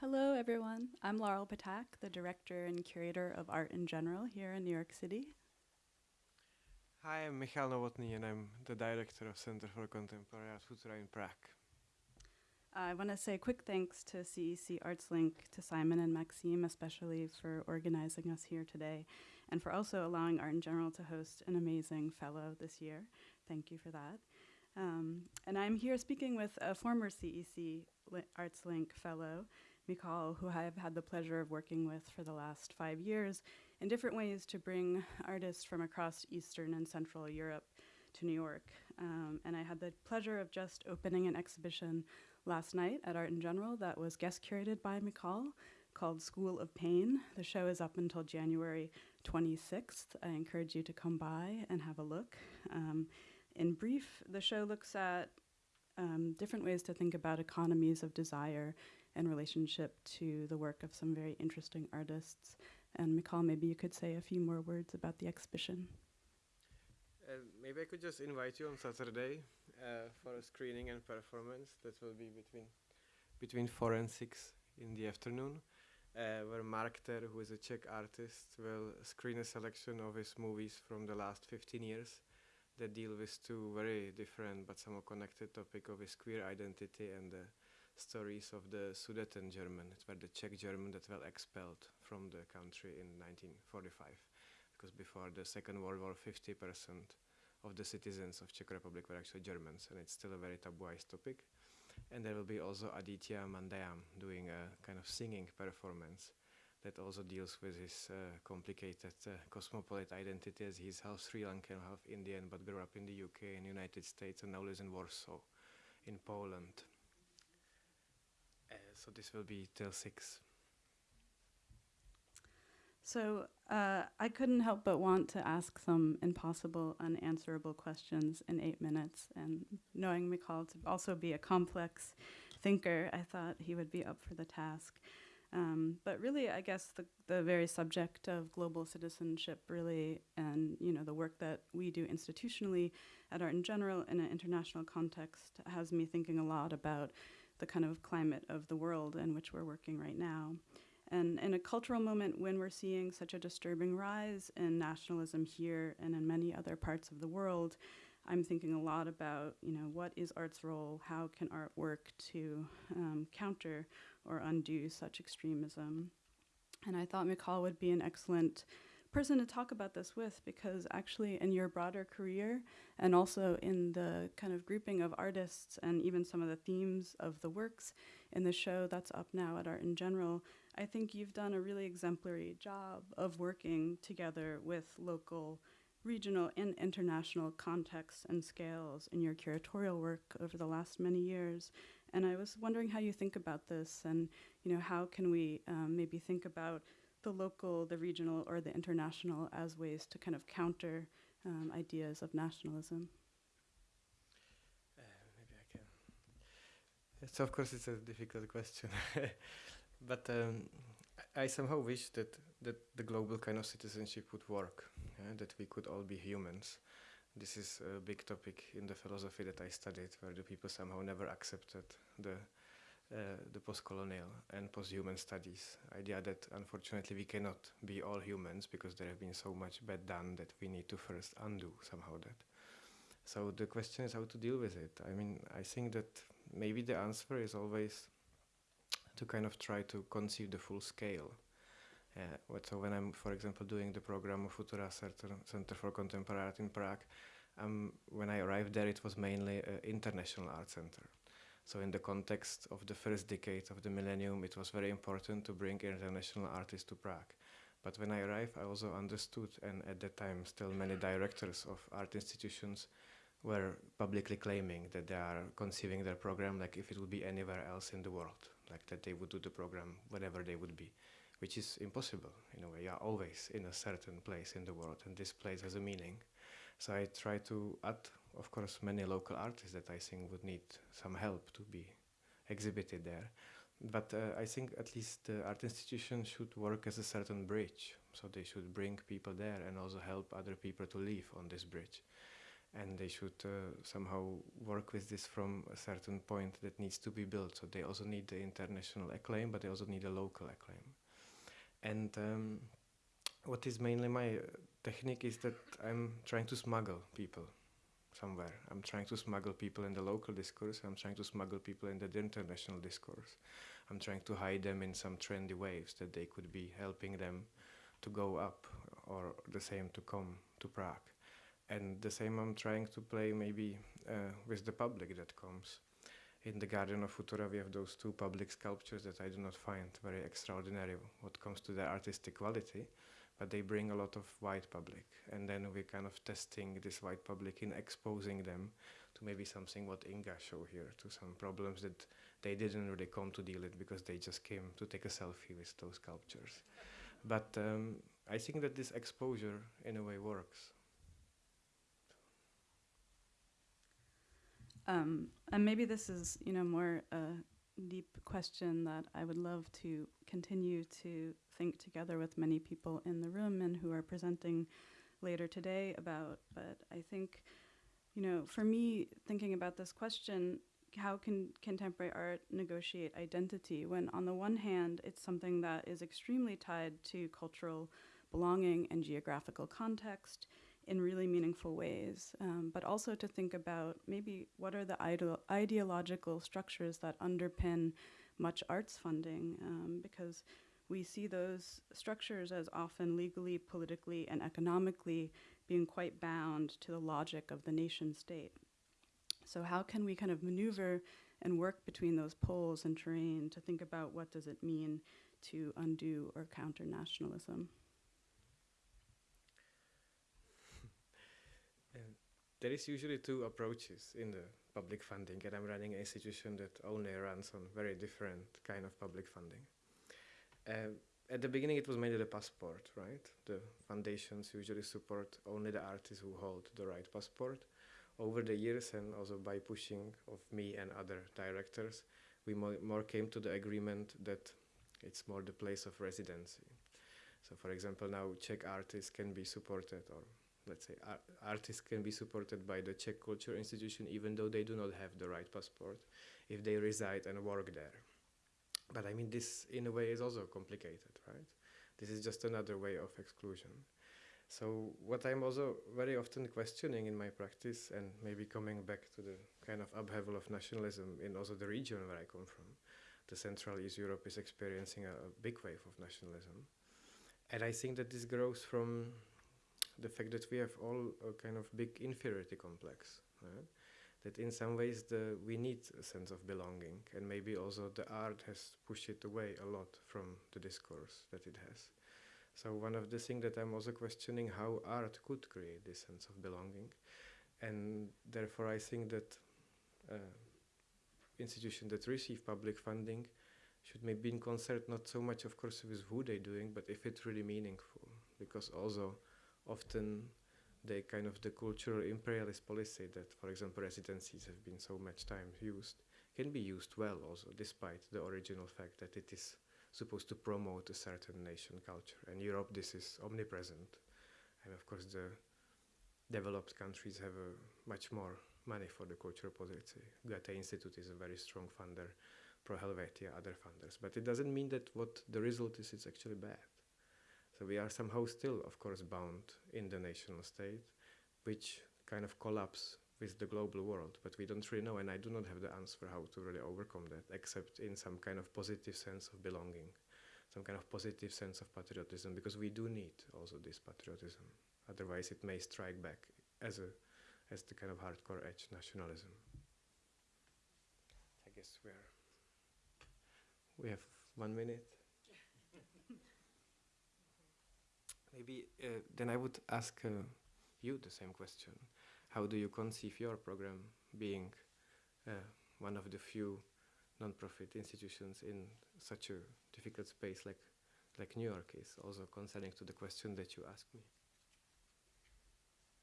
Hello, everyone. I'm Laurel Ptak, the director and curator of art in general here in New York City. Hi, I'm Michal Novotny, and I'm the director of Center for Contemporary Art Futura in Prague. I want to say a quick thanks to CEC ArtsLink, to Simon and Maxime, especially for organizing us here today, and for also allowing Art in General to host an amazing fellow this year. Thank you for that. Um, and I'm here speaking with a former CEC ArtsLink fellow, Michal, who I have had the pleasure of working with for the last five years in different ways to bring artists from across Eastern and Central Europe to New York. Um, and I had the pleasure of just opening an exhibition last night at Art in General that was guest curated by Michal called School of Pain. The show is up until January 26th. I encourage you to come by and have a look. Um, in brief, the show looks at um, different ways to think about economies of desire in relationship to the work of some very interesting artists. And Michal, maybe you could say a few more words about the exhibition. Uh, maybe I could just invite you on Saturday uh, for a screening and performance that will be between between four and six in the afternoon, uh, where Mark Ther, who is a Czech artist, will screen a selection of his movies from the last 15 years that deal with two very different but somewhat connected topic of his queer identity and the stories of the Sudeten German, it were the Czech German that were expelled from the country in 1945. Because before the Second World War, 50% of the citizens of Czech Republic were actually Germans, and it's still a very tabooized topic. And there will be also Aditya Mandayam doing a kind of singing performance that also deals with his uh, complicated uh, cosmopolitan identity as he's half Sri Lankan, half Indian, but grew up in the UK and United States and now lives in Warsaw, in Poland. Uh, so this will be till six. So uh, I couldn't help but want to ask some impossible, unanswerable questions in eight minutes. And knowing Michal to also be a complex thinker, I thought he would be up for the task. Um, but really, I guess the, the very subject of global citizenship really, and you know, the work that we do institutionally at Art in General in an international context has me thinking a lot about the kind of climate of the world in which we're working right now. And in a cultural moment when we're seeing such a disturbing rise in nationalism here and in many other parts of the world, I'm thinking a lot about, you know, what is art's role? How can art work to um, counter or undo such extremism? And I thought Michal would be an excellent person to talk about this with because actually in your broader career and also in the kind of grouping of artists and even some of the themes of the works in the show that's up now at Art in General, I think you've done a really exemplary job of working together with local, regional, and international contexts and scales in your curatorial work over the last many years. And I was wondering how you think about this and you know how can we um, maybe think about the local, the regional, or the international as ways to kind of counter um, ideas of nationalism? Uh, maybe I can. So of course it's a difficult question, but um, I somehow wish that that the global kind of citizenship would work, yeah? that we could all be humans. This is a big topic in the philosophy that I studied, where the people somehow never accepted the uh, the post-colonial and post-human studies idea that unfortunately we cannot be all humans because there have been so much bad done that we need to first undo somehow that. So the question is how to deal with it. I mean, I think that maybe the answer is always to kind of try to conceive the full scale. Uh, so when I'm, for example, doing the program of Futura Center for Contemporary Art in Prague, um, when I arrived there, it was mainly an international art center. So in the context of the first decade of the millennium, it was very important to bring international artists to Prague. But when I arrived, I also understood, and at that time still many directors of art institutions were publicly claiming that they are conceiving their program like if it would be anywhere else in the world, like that they would do the program whatever they would be, which is impossible in a way. You are always in a certain place in the world, and this place has a meaning. So I try to add of course, many local artists that I think would need some help to be exhibited there. But uh, I think at least the art institution should work as a certain bridge. So they should bring people there and also help other people to live on this bridge. and they should uh, somehow work with this from a certain point that needs to be built. So they also need the international acclaim, but they also need a local acclaim. And um, what is mainly my uh, technique is that I'm trying to smuggle people somewhere. I'm trying to smuggle people in the local discourse. I'm trying to smuggle people in the international discourse. I'm trying to hide them in some trendy waves that they could be helping them to go up or the same to come to Prague. And the same I'm trying to play maybe uh, with the public that comes. In the Garden of Futura we have those two public sculptures that I do not find very extraordinary what comes to their artistic quality, but they bring a lot of white public. And then we're kind of testing this white public in exposing them to maybe something what Inga show here, to some problems that they didn't really come to deal with because they just came to take a selfie with those sculptures. But um, I think that this exposure in a way works. Um, and maybe this is, you know, more a deep question that I would love to continue to think together with many people in the room and who are presenting later today about. But I think, you know, for me, thinking about this question, how can contemporary art negotiate identity when, on the one hand, it's something that is extremely tied to cultural belonging and geographical context in really meaningful ways, um, but also to think about maybe what are the ide- ideological structures that underpin much arts funding, um, because we see those structures as often legally, politically, and economically being quite bound to the logic of the nation state. So how can we kind of maneuver and work between those poles and terrain to think about what does it mean to undo or counter nationalism? There is usually two approaches in the public funding, and I'm running an institution that only runs on very different kind of public funding. Uh, at the beginning, it was mainly the passport, right? The foundations usually support only the artists who hold the right passport. Over the years, and also by pushing of me and other directors, we more, more came to the agreement that it's more the place of residency. So, for example, now Czech artists can be supported or let's say, ar artists can be supported by the Czech Culture Institution even though they do not have the right passport if they reside and work there. But I mean, this in a way is also complicated, right? This is just another way of exclusion. So what I'm also very often questioning in my practice and maybe coming back to the kind of upheaval of nationalism in also the region where I come from, the Central East Europe is experiencing a, a big wave of nationalism. And I think that this grows from the fact that we have all a kind of big inferiority complex. Right? That in some ways the, we need a sense of belonging, and maybe also the art has pushed it away a lot from the discourse that it has. So one of the things that I'm also questioning how art could create this sense of belonging, and therefore I think that uh, institutions that receive public funding should maybe be in concert not so much, of course, with who they're doing, but if it's really meaningful, because also often the kind of the cultural imperialist policy that, for example, residencies have been so much time used, can be used well also, despite the original fact that it is supposed to promote a certain nation culture. And Europe, this is omnipresent. And of course, the developed countries have a much more money for the cultural policy. Goethe Institute is a very strong funder, Pro Helvetia, other funders. But it doesn't mean that what the result is, is actually bad. So we are somehow still, of course, bound in the national state, which kind of collapse with the global world, but we don't really know, and I do not have the answer how to really overcome that, except in some kind of positive sense of belonging, some kind of positive sense of patriotism, because we do need also this patriotism. Otherwise, it may strike back as a as the kind of hardcore edge nationalism. I guess we're we have one minute. Maybe uh, then I would ask uh, you the same question. How do you conceive your program being uh, one of the few non-profit institutions in such a difficult space like, like New York is, also concerning to the question that you asked me?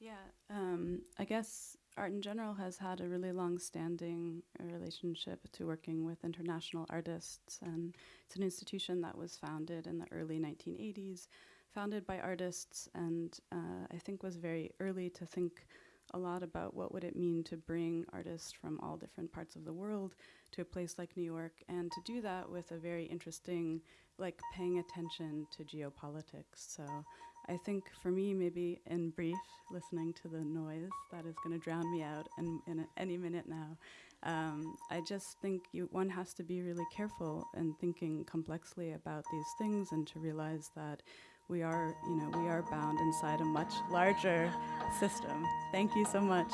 Yeah, um, I guess art in general has had a really long-standing relationship to working with international artists, and it's an institution that was founded in the early 1980s founded by artists and uh, I think was very early to think a lot about what would it mean to bring artists from all different parts of the world to a place like New York, and to do that with a very interesting, like paying attention to geopolitics. So I think for me, maybe in brief, listening to the noise that is going to drown me out in, in a- any minute now, um, I just think you, one has to be really careful in thinking complexly about these things and to realize that we are, you know, we are bound inside a much larger system. Thank you so much.